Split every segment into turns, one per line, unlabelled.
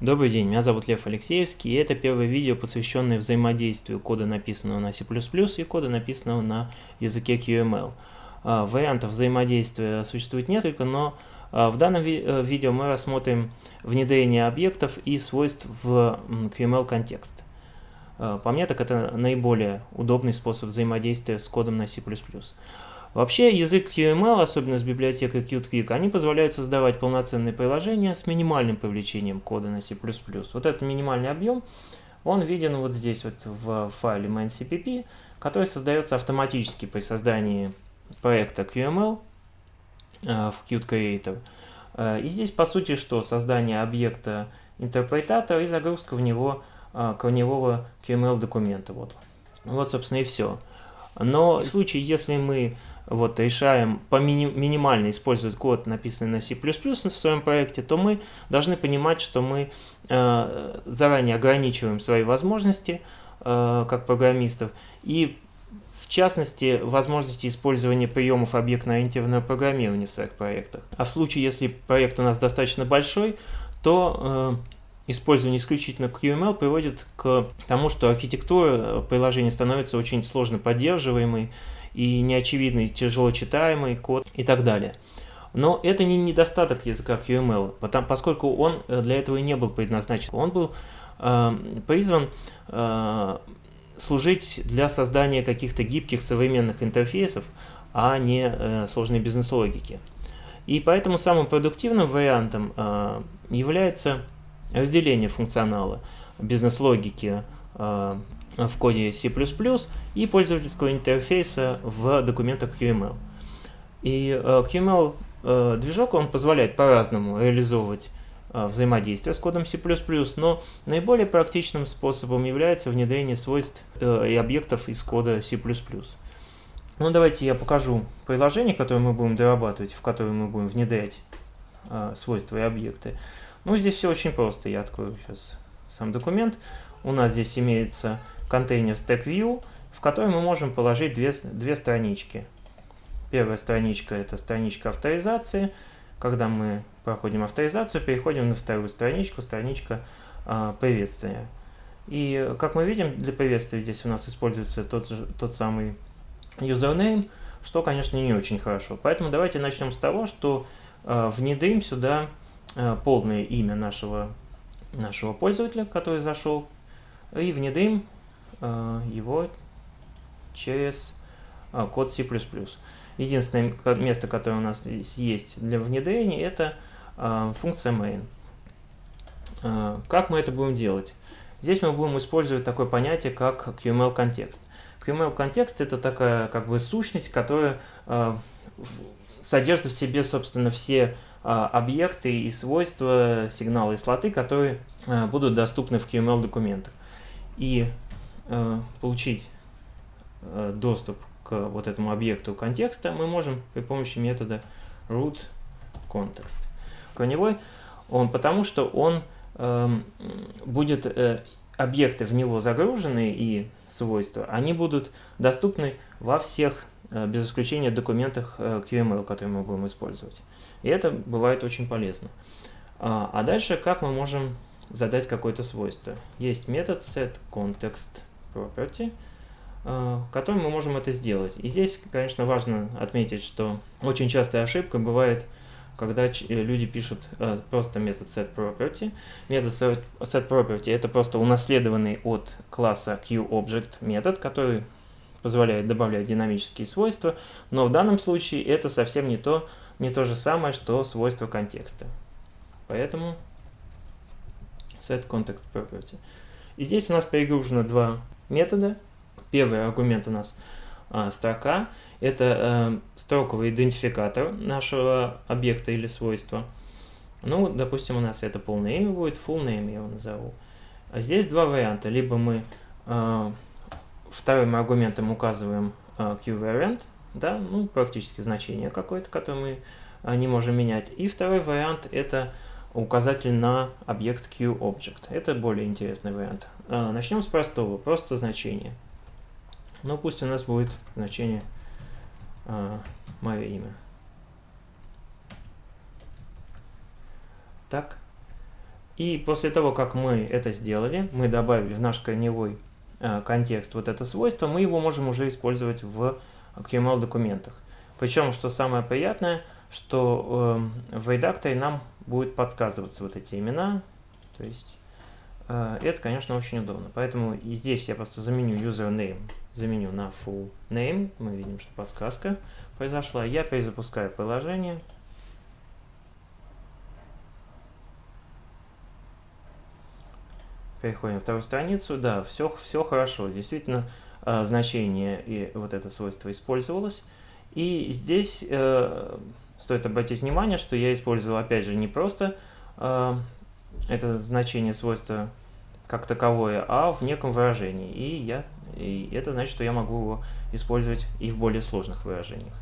Добрый день, меня зовут Лев Алексеевский, и это первое видео, посвященное взаимодействию кода, написанного на C++, и кода, написанного на языке QML. А, вариантов взаимодействия существует несколько, но а, в данном ви э, видео мы рассмотрим внедрение объектов и свойств в QML контекст. А, по мне, так это наиболее удобный способ взаимодействия с кодом на C++. Вообще язык QML, особенно с библиотекой QtQuick, они позволяют создавать полноценные приложения с минимальным привлечением кода на C++. Вот этот минимальный объем, он виден вот здесь вот в файле main.cpp, который создается автоматически при создании проекта QML э, в Qt Creator. Э, и здесь по сути что? Создание объекта интерпретатора и загрузка в него э, корневого QML документа. Вот. вот собственно и все. Но в случае, если мы вот, решаем по мини минимально использовать код, написанный на C++ в своем проекте, то мы должны понимать, что мы э, заранее ограничиваем свои возможности э, как программистов и в частности, возможности использования приемов объектно-ориентированного программирования в своих проектах. А в случае, если проект у нас достаточно большой, то э, использование исключительно QML приводит к тому, что архитектура приложения становится очень сложно поддерживаемой, и неочевидный, тяжело читаемый код и так далее. Но это не недостаток языка QML, потому, поскольку он э, для этого и не был предназначен. Он был э, призван э, служить для создания каких-то гибких современных интерфейсов, а не э, сложной бизнес-логики. И поэтому самым продуктивным вариантом э, является разделение функционала бизнес-логики э, в коде C++ и пользовательского интерфейса в документах QML. И э, QML э, он позволяет по-разному реализовывать взаимодействие с кодом C++, но наиболее практичным способом является внедрение свойств и объектов из кода C++. Ну, давайте я покажу приложение, которое мы будем дорабатывать, в которое мы будем внедрять свойства и объекты. Ну, здесь все очень просто. Я открою сейчас сам документ. У нас здесь имеется контейнер StackView, в который мы можем положить две, две странички. Первая страничка – это страничка авторизации. Когда мы проходим авторизацию, переходим на вторую страничку, страничка э, приветствия. И как мы видим, для приветствия здесь у нас используется тот, же, тот самый username, что, конечно, не очень хорошо. Поэтому давайте начнем с того, что э, внедрим сюда полное имя нашего, нашего пользователя, который зашел, и внедрим Э, его через э, код C++. Единственное место, которое у нас есть для внедрения, это э, функция main. Как мы это будем делать? Здесь мы будем использовать такое понятие, как QML-контекст. QML-контекст – это такая как бы сущность, которая содержит в себе, собственно, все объекты и свойства сигнала и слоты, которые будут доступны в QML-документах. И Э, получить доступ к вот этому объекту контекста, мы можем при помощи метода root context. Корневой он потому, что он будет, э, объекты в него загружены и свойства, они будут доступны во всех, без исключения, документах э, QML, которые мы будем использовать. И это бывает очень полезно. А, а дальше как мы можем задать какое-то свойство? Есть метод setContext property, э, которым мы можем это сделать. И здесь, конечно, важно отметить, что очень частая ошибка бывает, когда э, люди пишут э, просто метод setProperty. Метод setProperty это просто унаследованный от класса QObject метод, который позволяет добавлять динамические свойства, но в данном случае это совсем не то, не то же самое, что свойство контекста. Поэтому setContextProperty. И здесь у нас перегружено два метода. Первый аргумент у нас а, строка. Это а, строковый идентификатор нашего объекта или свойства. Ну, допустим, у нас это полное имя будет, full name я его назову. А здесь два варианта. Либо мы а, вторым аргументом указываем а, qvariant, да, ну, практически значение какое-то, которое мы а, не можем менять. И второй вариант это указатель на объект QObject. Это более интересный вариант. А, начнем с простого, просто значение. Ну, пусть у нас будет значение мое имя. Так. И после того, как мы это сделали, мы добавили в наш корневой э, контекст вот это свойство, мы его можем уже использовать в QML документах. Причем, что самое приятное, что э, в редакторе нам будет подсказываться вот эти имена. То есть э, это, конечно, очень удобно. Поэтому и здесь я просто заменю username, заменю на full name. Мы видим, что подсказка произошла. Я перезапускаю приложение. Переходим на вторую страницу. Да, все, все хорошо. Действительно, э, значение и вот это свойство использовалось. И здесь э, стоит обратить внимание, что я использовал, опять же, не просто э, это значение свойства как таковое, а в неком выражении. И, я, и это значит, что я могу его использовать и в более сложных выражениях.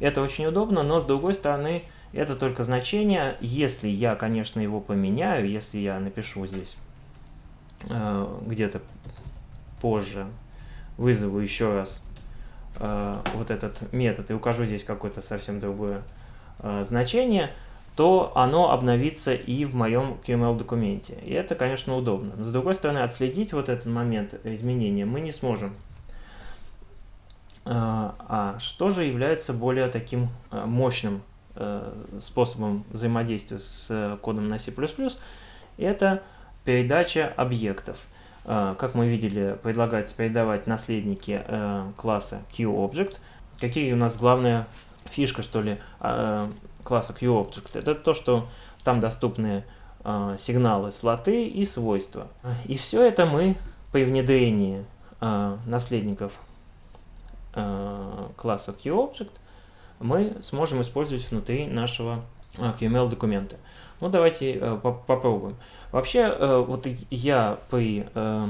Это очень удобно, но с другой стороны, это только значение. Если я, конечно, его поменяю, если я напишу здесь где-то позже вызову еще раз э, вот этот метод и укажу здесь какое-то совсем другое э, значение, то оно обновится и в моем QML документе. И это, конечно, удобно. Но с другой стороны, отследить вот этот момент изменения мы не сможем. А что же является более таким мощным способом взаимодействия с кодом на C++? Это Передача объектов. Э, как мы видели, предлагается передавать наследники э, класса QObject. Какие у нас главная фишка, что ли, э, класса QObject? Это то, что там доступны сигналы, слоты и свойства. И все это мы при внедрении наследников класса QObject мы сможем использовать внутри нашего QML документа. Ну, давайте э, попробуем. Вообще, э, вот я при э,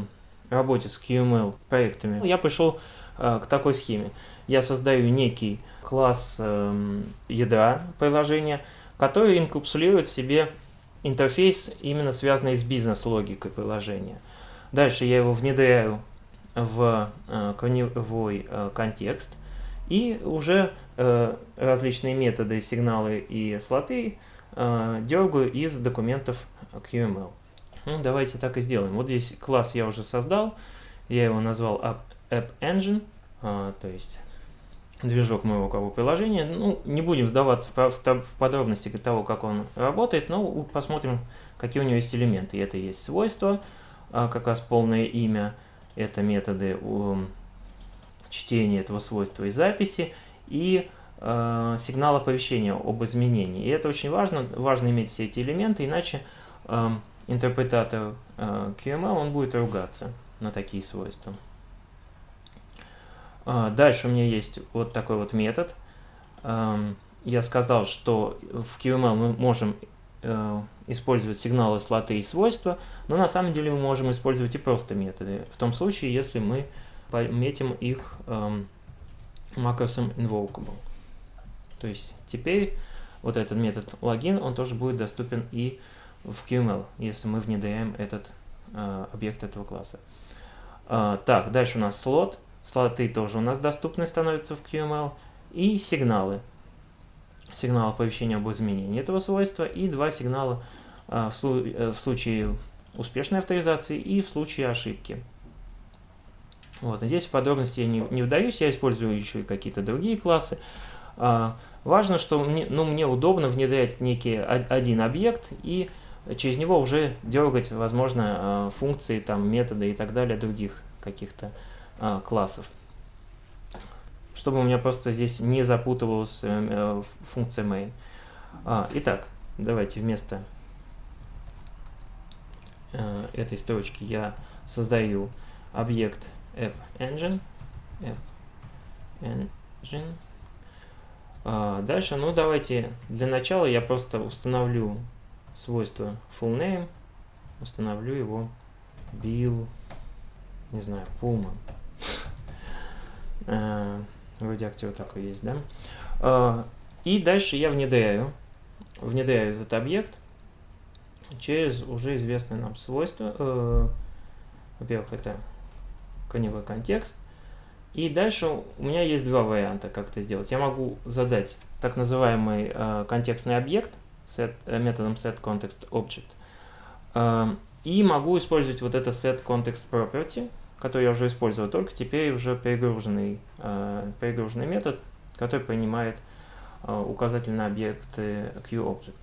работе с QML проектами, я пришел к такой схеме. Я создаю некий класс э, ядра приложения, который инкапсулирует в себе интерфейс, именно связанный с бизнес-логикой приложения. Дальше я его внедряю в корневой контекст, и уже различные методы, сигналы и слоты дергаю из документов QML. Ну, давайте так и сделаем. Вот здесь класс я уже создал, я его назвал App, Engine, э, то есть движок моего как приложения. Ну, не будем сдаваться в, в подробности того, как он работает, но посмотрим, какие у него есть элементы. Это есть свойства, э, как раз полное имя, это методы чтения этого свойства и записи, и сигнал оповещения об изменении. И это очень важно, важно иметь все эти элементы, иначе э, интерпретатор э, QML он будет ругаться на такие свойства. Э, дальше у меня есть вот такой вот метод. Э, я сказал, что в QML мы можем э, использовать сигналы, слоты и свойства, но на самом деле мы можем использовать и просто методы, в том случае, если мы пометим их эм, макросом invocable. То есть теперь вот этот метод логин, он тоже будет доступен и в QML, если мы внедряем этот э, объект этого класса. Э, так, дальше у нас слот. Слоты тоже у нас доступны становятся в QML. И сигналы. Сигнал оповещения об изменении этого свойства и два сигнала э, в, слу э, в случае успешной авторизации и в случае ошибки. Вот, здесь в подробности я не, не вдаюсь, я использую еще и какие-то другие классы. А, важно, что мне, ну, мне удобно внедрять некий один объект и через него уже дергать, возможно, а, функции, там, методы и так далее других каких-то а, классов. Чтобы у меня просто здесь не запутывалась э, э, функция main. А, итак, давайте вместо э, этой строчки я создаю объект app engine. App engine. А, дальше, ну давайте, для начала я просто установлю свойство fullName, установлю его bill, не знаю, Puma. а, вроде актер такой есть, да? А, и дальше я внедряю, внедряю этот объект через уже известное нам свойство. Э, Во-первых, это коневой контекст. И дальше у меня есть два варианта, как это сделать. Я могу задать так называемый э, контекстный объект set, э, методом setContextObject И могу использовать вот это set context property, который я уже использовал, только теперь уже перегруженный, перегруженный метод, который принимает указатель на объекты QObject.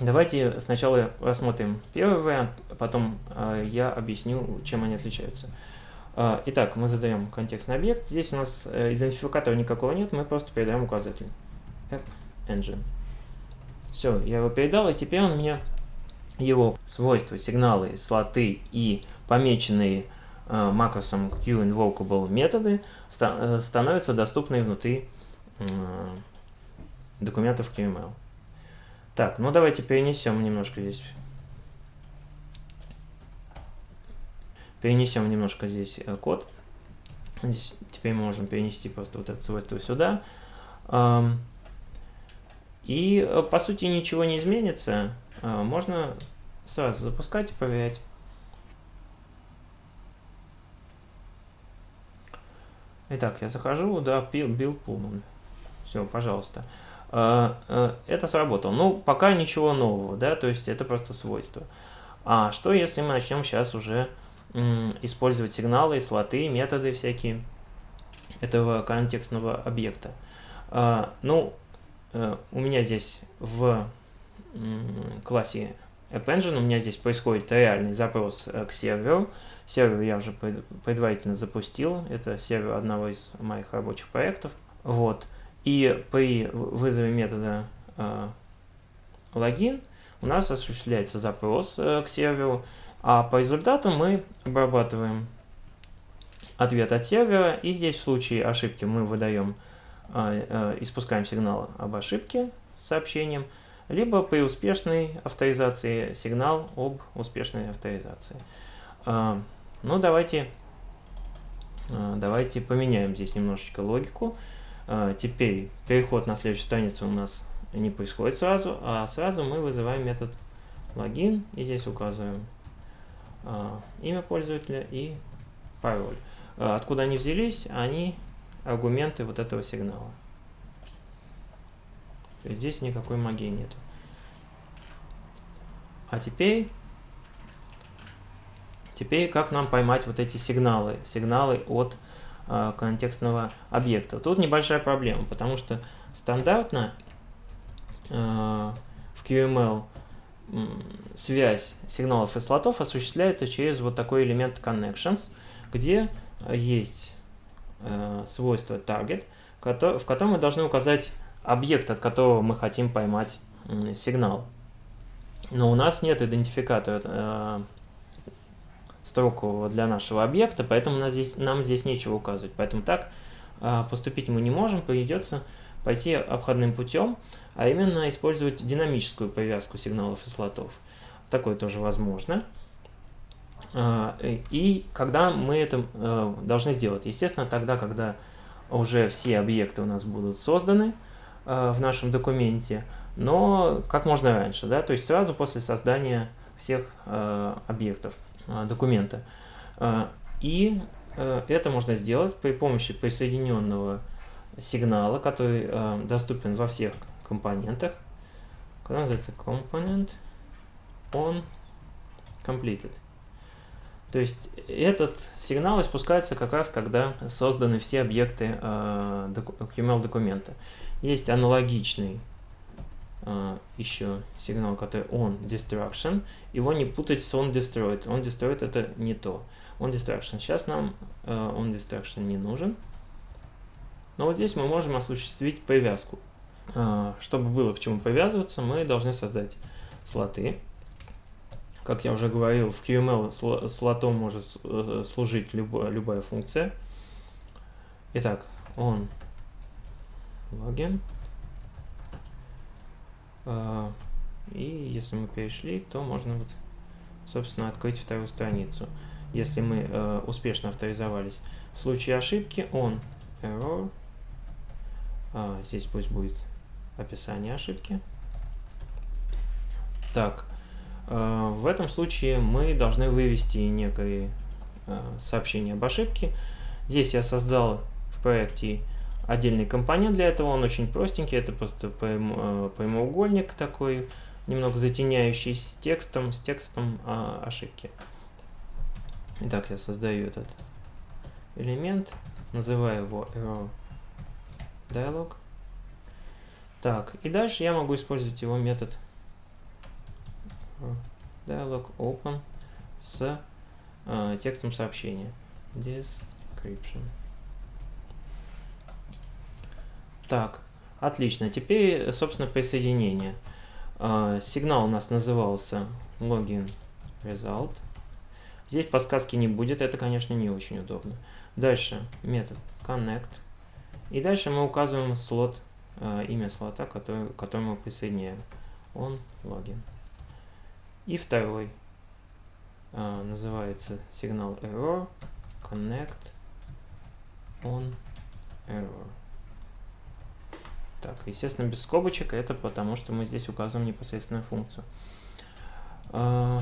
Давайте сначала рассмотрим первый вариант, потом э, я объясню, чем они отличаются. Э, итак, мы задаем контекстный объект. Здесь у нас э, идентификатора никакого нет, мы просто передаем указатель. App Engine. Все, я его передал, и теперь он мне его свойства, сигналы, слоты и помеченные э, макросом QInvocable методы э, становятся доступны внутри документов QML. Так, ну давайте перенесем немножко здесь. Перенесем немножко здесь э, код. Здесь теперь мы можем перенести просто вот это свойство сюда. И э, по сути ничего не изменится. Э, можно сразу запускать и проверять. Итак, я захожу, да, Bill Pullman. Все, пожалуйста. Это сработало. Ну, пока ничего нового, да, то есть это просто свойство. А что, если мы начнем сейчас уже использовать сигналы, слоты, методы всякие этого контекстного объекта? Э, ну, у меня здесь в классе AppEngine у меня здесь происходит реальный запрос к серверу. Сервер я уже предварительно запустил. Это сервер одного из моих рабочих проектов. Вот. И при вызове метода э, логин у нас осуществляется запрос э, к серверу, а по результату мы обрабатываем ответ от сервера, и здесь в случае ошибки мы выдаем, э, э, испускаем сигнал об ошибке с сообщением, либо при успешной авторизации сигнал об успешной авторизации. Э, ну, давайте, давайте поменяем здесь немножечко логику. А, теперь переход на следующую страницу у нас не происходит сразу, а сразу мы вызываем метод логин и здесь указываем а, имя пользователя и пароль. А, откуда они взялись? Они аргументы вот этого сигнала. То есть здесь никакой магии нет. А теперь, теперь как нам поймать вот эти сигналы? Сигналы от Э, контекстного объекта. Тут небольшая проблема, потому что стандартно э, в QML связь сигналов и слотов осуществляется через вот такой элемент connections, где есть э, свойство target, в котором мы должны указать объект, от которого мы хотим поймать сигнал. Но у нас нет идентификатора строку для нашего объекта, поэтому нам здесь, нам здесь нечего указывать. Поэтому так а, поступить мы не можем, придется пойти обходным путем, а именно использовать динамическую привязку сигналов и слотов. Такое тоже возможно. А, и когда мы это а, должны сделать? Естественно, тогда, когда уже все объекты у нас будут созданы в нашем документе, но как можно раньше, да, то есть сразу после создания всех объектов. Документа. И э, это можно сделать при помощи присоединенного сигнала, который э, доступен во всех компонентах, который называется component on completed. То есть этот сигнал испускается как раз, когда созданы все объекты э, QML документа. Есть аналогичный Uh, еще сигнал, который on destruction. Его не путать с on destroyed. On destroyed это не то. On destruction. Сейчас нам uh, on destruction не нужен. Но вот здесь мы можем осуществить привязку. Uh, чтобы было к чему привязываться, мы должны создать слоты. Как я уже говорил, в QML слотом может э, служить любая, любая функция. Итак, on login. А, и если мы перешли, то можно вот, собственно, открыть вторую страницу. Если мы э, успешно авторизовались. В случае ошибки он error. А, здесь пусть будет описание ошибки. Так, э, в этом случае мы должны вывести некое э, сообщение об ошибке. Здесь я создал в проекте отдельный компонент для этого, он очень простенький, это просто э, прямоугольник такой, немного затеняющий с текстом, с текстом а, ошибки. Итак, я создаю этот элемент, называю его error dialog. Так, и дальше я могу использовать его метод dialog open с э, текстом сообщения. Description. Так, отлично. Теперь, собственно, присоединение. Э, сигнал у нас назывался login result. Здесь подсказки не будет, это, конечно, не очень удобно. Дальше метод connect. И дальше мы указываем слот, э, имя слота, который, к которому присоединяем. Он логин. И второй э, называется сигнал error connect on error. Так, естественно, без скобочек, это потому что мы здесь указываем непосредственную функцию. Э,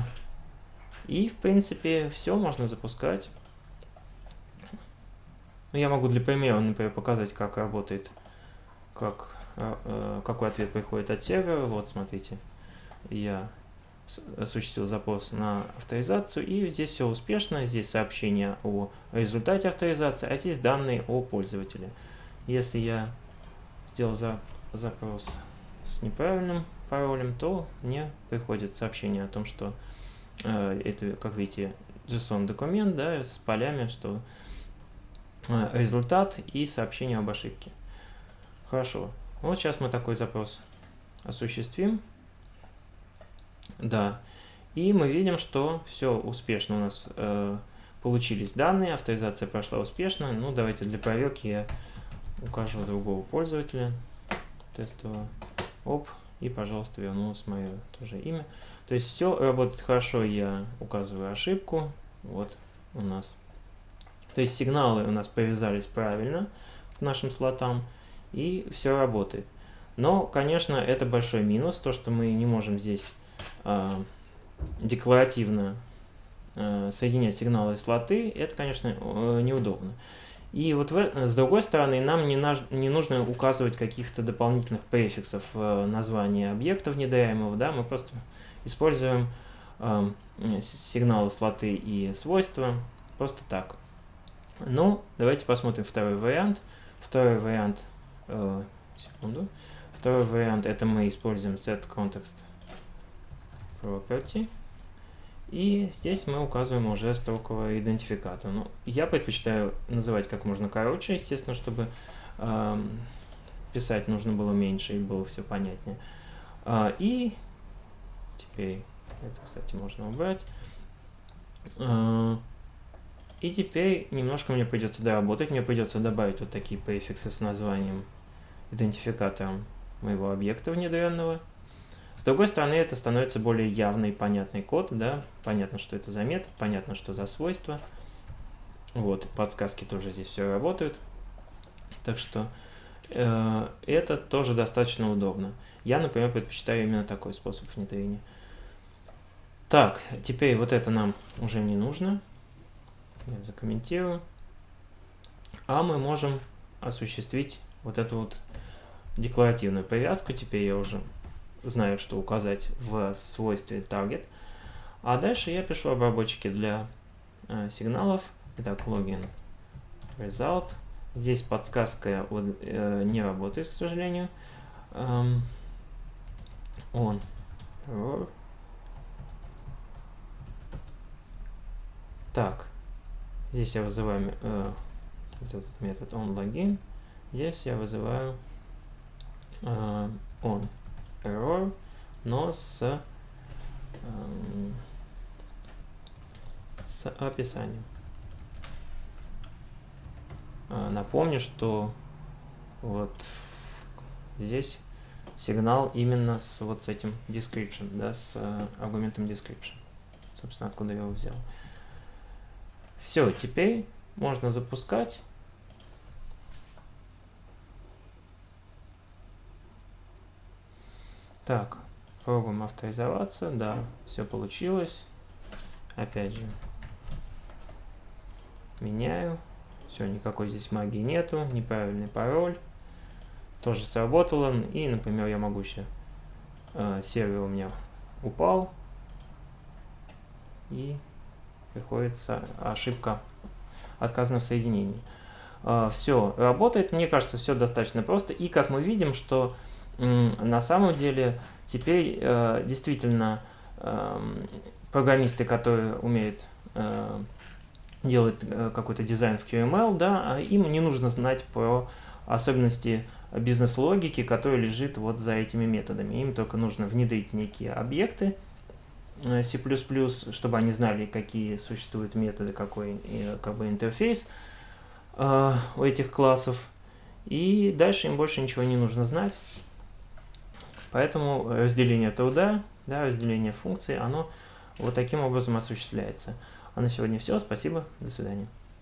и, в принципе, все можно запускать. Ну, я могу для примера, например, показать, как работает, как, э, какой ответ приходит от сервера. Вот, смотрите, я осуществил запрос на авторизацию, и здесь все успешно. Здесь сообщение о результате авторизации, а здесь данные о пользователе. Если я сделал за, запрос с неправильным паролем, то мне приходит сообщение о том, что э, это, как видите, JSON документ, да, с полями, что э, результат и сообщение об ошибке. Хорошо. Вот сейчас мы такой запрос осуществим. Да. И мы видим, что все успешно у нас э, получились данные, авторизация прошла успешно. Ну, давайте для проверки я укажу другого пользователя. Тестового. Оп. И, пожалуйста, вернулось мое тоже имя. То есть все работает хорошо, я указываю ошибку. Вот у нас. То есть сигналы у нас повязались правильно к нашим слотам. И все работает. Но, конечно, это большой минус, то, что мы не можем здесь э, декларативно э, соединять сигналы и слоты, это, конечно, э, неудобно. И вот в, с другой стороны, нам не, на, не нужно указывать каких-то дополнительных префиксов в названии объекта внедряемого, да, мы просто используем э, сигналы, слоты и свойства просто так. Ну, давайте посмотрим второй вариант. Второй вариант, э, секунду, второй вариант это мы используем set context property. И здесь мы указываем уже строковый идентификатор. Ну, я предпочитаю называть как можно короче, естественно, чтобы э, писать нужно было меньше и было все понятнее. А, и теперь это, кстати, можно убрать. А, и теперь немножко мне придется доработать. Мне придется добавить вот такие префиксы с названием идентификатором моего объекта внедренного. С другой стороны, это становится более явный, понятный код, да, понятно, что это за метод, понятно, что за свойства. Вот, подсказки тоже здесь все работают. Так что э, это тоже достаточно удобно. Я, например, предпочитаю именно такой способ внедрения. Так, теперь вот это нам уже не нужно. Я закомментирую. А мы можем осуществить вот эту вот декларативную привязку. Теперь я уже знаю, что указать в свойстве target. А дальше я пишу обработчики для э, сигналов. Итак, login result. Здесь подсказка вот, э, не работает, к сожалению. Эм, on error. Так, здесь я вызываю э, вот этот метод onLogin. Здесь я вызываю э, on error, но с, эм, с описанием. А, напомню, что вот здесь сигнал именно с вот с этим description, да, с э, аргументом description. Собственно, откуда я его взял. Все, теперь можно запускать. Так, пробуем авторизоваться. Да, все получилось. Опять же, меняю. Все, никакой здесь магии нету. Неправильный пароль. Тоже сработало. И, например, я могу еще... Э, сервер у меня упал, и приходится ошибка отказана в соединении. А, все работает, мне кажется, все достаточно просто. И как мы видим, что на самом деле теперь э, действительно эм, программисты, которые умеют э, делать э, какой-то дизайн в QML, да, а им не нужно знать про особенности бизнес-логики, которая лежит вот за этими методами. Им только нужно внедрить некие объекты C++, чтобы они знали, какие существуют методы, какой как бы интерфейс, Э, у этих классов. И дальше им больше ничего не нужно знать. Поэтому разделение труда, да, разделение функций, оно вот таким образом осуществляется. А на сегодня все. Спасибо. До свидания.